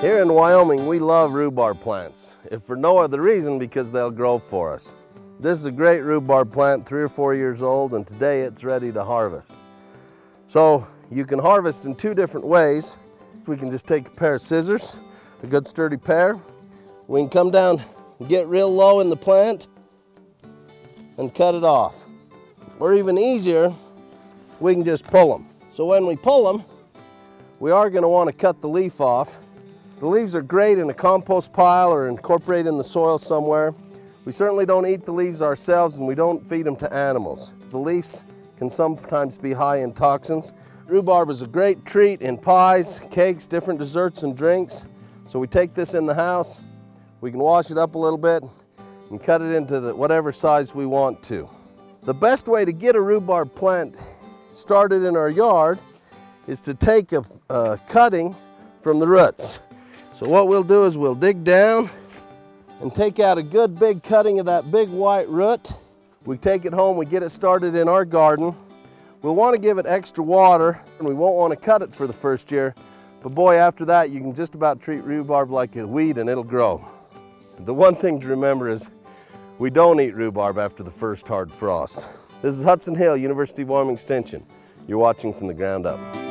Here in Wyoming, we love rhubarb plants, if for no other reason because they'll grow for us. This is a great rhubarb plant, three or four years old, and today it's ready to harvest. So you can harvest in two different ways. We can just take a pair of scissors, a good sturdy pair. We can come down and get real low in the plant and cut it off. Or even easier, we can just pull them. So when we pull them, we are going to want to cut the leaf off. The leaves are great in a compost pile or incorporated in the soil somewhere. We certainly don't eat the leaves ourselves and we don't feed them to animals. The leaves can sometimes be high in toxins. Rhubarb is a great treat in pies, cakes, different desserts and drinks. So we take this in the house, we can wash it up a little bit and cut it into the, whatever size we want to. The best way to get a rhubarb plant started in our yard is to take a, a cutting from the roots. So what we'll do is we'll dig down and take out a good big cutting of that big white root. We take it home, we get it started in our garden. We'll want to give it extra water and we won't want to cut it for the first year. But boy, after that, you can just about treat rhubarb like a weed and it'll grow. The one thing to remember is we don't eat rhubarb after the first hard frost. This is Hudson Hill, University of Wyoming Extension. You're watching from the ground up.